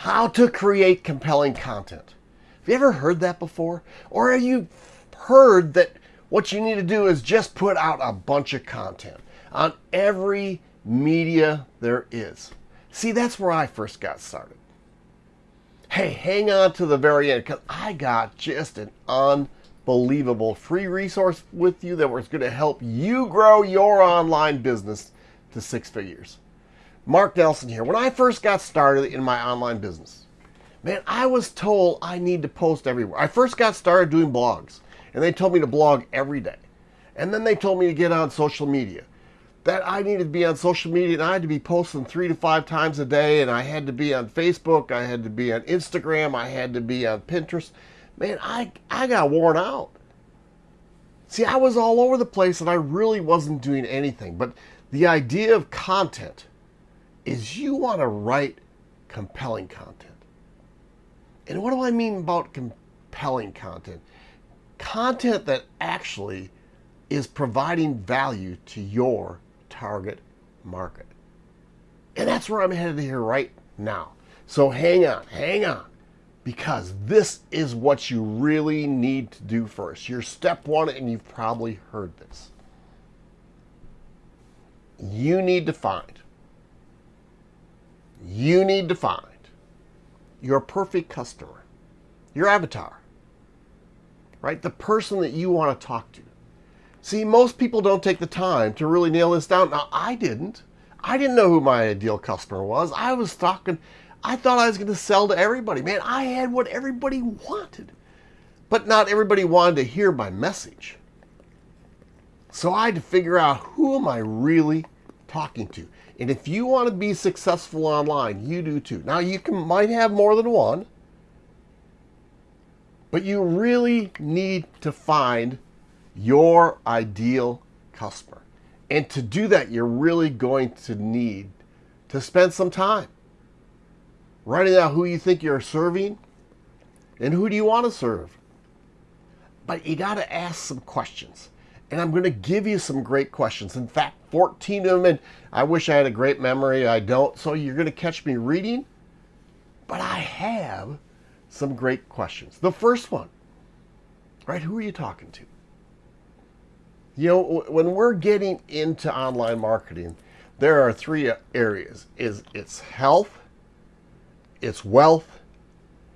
how to create compelling content. Have you ever heard that before? Or have you heard that what you need to do is just put out a bunch of content on every media there is? See, that's where I first got started. Hey, hang on to the very end because I got just an unbelievable free resource with you that was going to help you grow your online business to six figures. Mark Nelson here. When I first got started in my online business, man, I was told I need to post everywhere. I first got started doing blogs, and they told me to blog every day. And then they told me to get on social media. That I needed to be on social media and I had to be posting three to five times a day, and I had to be on Facebook, I had to be on Instagram, I had to be on Pinterest. Man, I, I got worn out. See, I was all over the place and I really wasn't doing anything. But the idea of content is you want to write compelling content. And what do I mean about compelling content? Content that actually is providing value to your target market. And that's where I'm headed here right now. So hang on, hang on, because this is what you really need to do first. Your step one, and you've probably heard this. You need to find you need to find your perfect customer, your avatar, right? The person that you want to talk to. See, most people don't take the time to really nail this down. Now, I didn't. I didn't know who my ideal customer was. I was talking, I thought I was going to sell to everybody. Man, I had what everybody wanted. But not everybody wanted to hear my message. So I had to figure out who am I really talking to. And if you want to be successful online, you do too. Now you can might have more than one, but you really need to find your ideal customer. And to do that, you're really going to need to spend some time writing out who you think you're serving and who do you want to serve. But you got to ask some questions. And I'm going to give you some great questions. In fact, 14 of them. And I wish I had a great memory. I don't. So you're going to catch me reading. But I have some great questions. The first one, right? Who are you talking to? You know, when we're getting into online marketing, there are three uh, areas. Is it's health, it's wealth,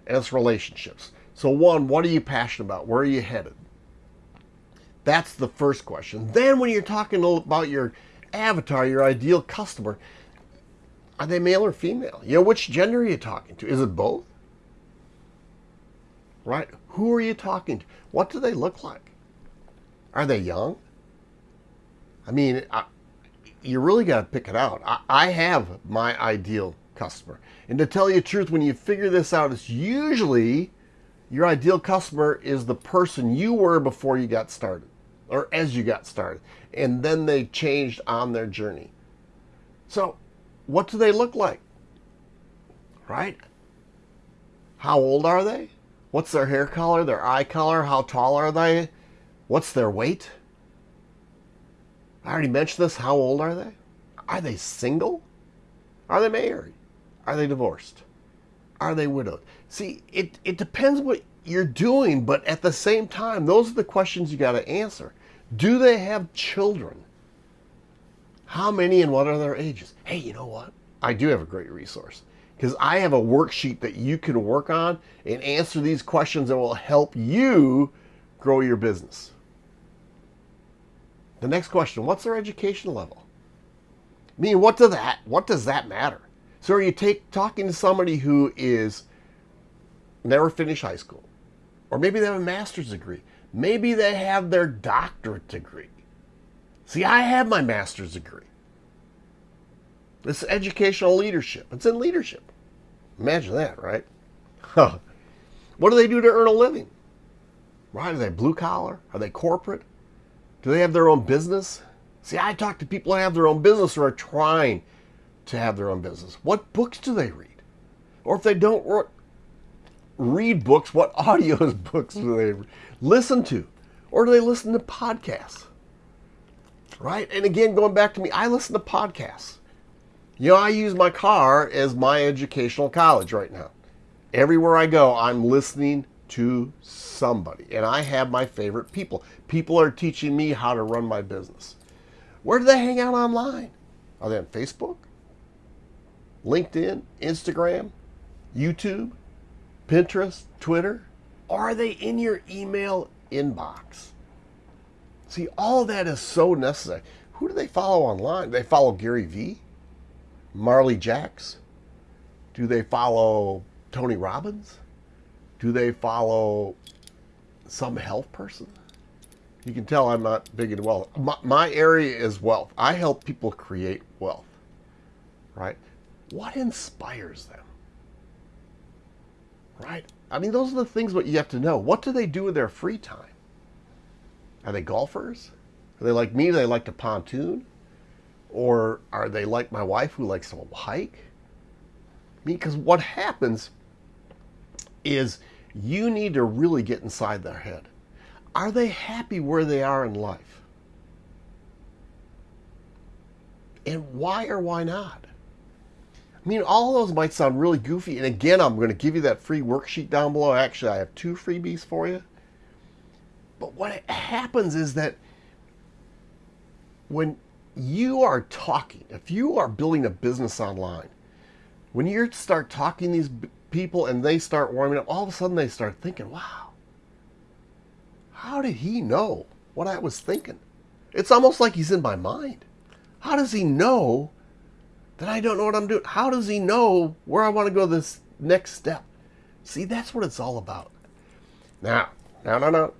and it's relationships. So one, what are you passionate about? Where are you headed? That's the first question. Then when you're talking about your avatar, your ideal customer, are they male or female? You know, which gender are you talking to? Is it both? Right? Who are you talking to? What do they look like? Are they young? I mean, I, you really got to pick it out. I, I have my ideal customer. And to tell you the truth, when you figure this out, it's usually your ideal customer is the person you were before you got started or as you got started. And then they changed on their journey. So, what do they look like? Right? How old are they? What's their hair color, their eye color? How tall are they? What's their weight? I already mentioned this. How old are they? Are they single? Are they married? Are they divorced? Are they widowed? See, it, it depends what you're doing, but at the same time, those are the questions you got to answer. Do they have children? How many and what are their ages? Hey, you know what? I do have a great resource because I have a worksheet that you can work on and answer these questions that will help you grow your business. The next question, what's their education level? I mean, what does that what does that matter? So are you take talking to somebody who is never finished high school, or maybe they have a master's degree. Maybe they have their doctorate degree. See, I have my master's degree. It's educational leadership. It's in leadership. Imagine that, right? Huh. What do they do to earn a living? Right? Are they blue collar? Are they corporate? Do they have their own business? See, I talk to people who have their own business or are trying to have their own business. What books do they read? Or if they don't read books, what audio books do they listen to? Or do they listen to podcasts? Right? And again, going back to me, I listen to podcasts. You know, I use my car as my educational college right now. Everywhere I go, I'm listening to somebody. And I have my favorite people. People are teaching me how to run my business. Where do they hang out online? Are they on Facebook? LinkedIn? Instagram? YouTube? Pinterest? Twitter? Are they in your email inbox? See, all that is so necessary. Who do they follow online? They follow Gary Vee? Marley Jaxx? Do they follow Tony Robbins? Do they follow some health person? You can tell I'm not big in wealth. My, my, area is wealth. I help people create wealth, right? What inspires them, right? I mean, those are the things what you have to know. What do they do in their free time? Are they golfers? Are they like me? They like to pontoon? Or are they like my wife who likes to hike? Because what happens is you need to really get inside their head. Are they happy where they are in life? And why or why not? I mean, all of those might sound really goofy. And again, I'm going to give you that free worksheet down below. Actually, I have two freebies for you. But what happens is that when you are talking, if you are building a business online, when you start talking these people and they start warming up, all of a sudden they start thinking, wow, how did he know what I was thinking? It's almost like he's in my mind. How does he know that I don't know what I'm doing? How does he know where I want to go this next step? See, that's what it's all about. Now, now, now, now.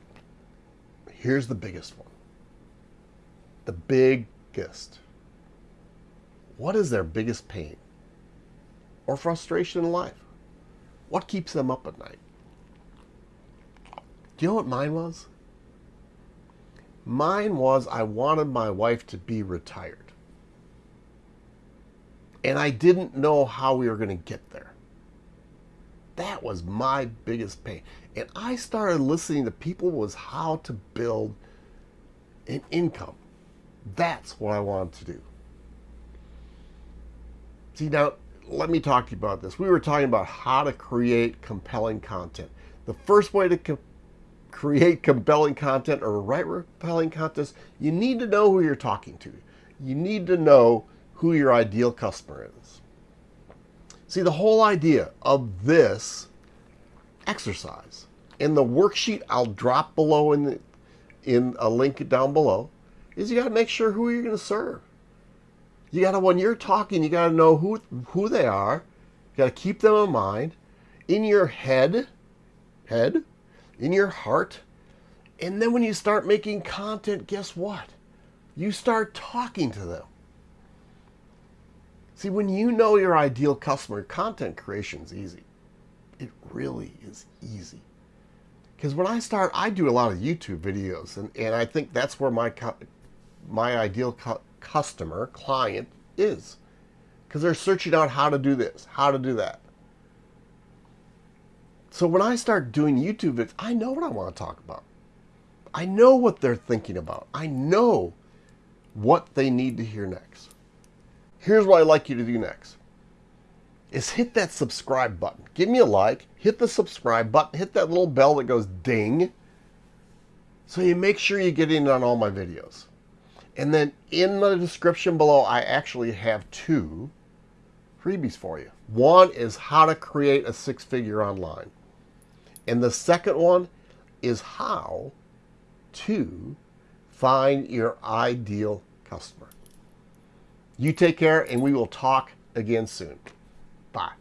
Here's the biggest one. The biggest. What is their biggest pain or frustration in life? What keeps them up at night? Do you know what mine was? Mine was I wanted my wife to be retired. And I didn't know how we were going to get there. That was my biggest pain. And I started listening to people was how to build an income. That's what I wanted to do. See, now let me talk to you about this. We were talking about how to create compelling content. The first way to co create compelling content or write compelling content, you need to know who you're talking to. You need to know who your ideal customer is. See, the whole idea of this exercise in the worksheet I'll drop below in the, in a link down below is you got to make sure who you're going to serve. You got to, when you're talking, you got to know who, who they are. You got to keep them in mind in your head, head, in your heart. And then when you start making content, guess what? You start talking to them. See, when you know your ideal customer, content creation is easy. It really is easy. Because when I start, I do a lot of YouTube videos, and, and I think that's where my my ideal customer, client is. Because they're searching out how to do this, how to do that. So when I start doing YouTube videos, I know what I want to talk about. I know what they're thinking about. I know what they need to hear next. Here's what I'd like you to do next. Is hit that subscribe button. Give me a like, hit the subscribe button, hit that little bell that goes ding, so you make sure you get in on all my videos. And then in the description below, I actually have two freebies for you. One is how to create a six-figure online. And the second one is how to find your ideal customer. You take care, and we will talk again soon. Bye.